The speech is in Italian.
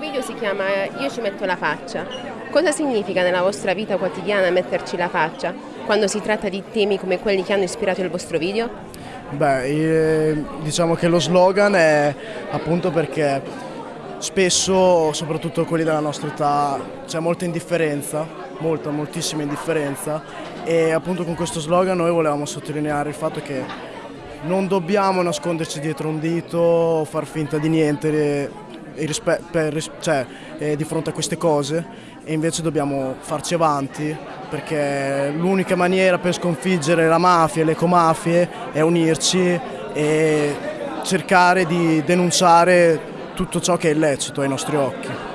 video si chiama Io ci metto la faccia. Cosa significa nella vostra vita quotidiana metterci la faccia quando si tratta di temi come quelli che hanno ispirato il vostro video? Beh, eh, diciamo che lo slogan è appunto perché spesso, soprattutto quelli della nostra età, c'è molta indifferenza, molta, moltissima indifferenza e appunto con questo slogan noi volevamo sottolineare il fatto che non dobbiamo nasconderci dietro un dito o far finta di niente per, cioè, eh, di fronte a queste cose e invece dobbiamo farci avanti perché l'unica maniera per sconfiggere la mafia e le ecomafie è unirci e cercare di denunciare tutto ciò che è illecito ai nostri occhi.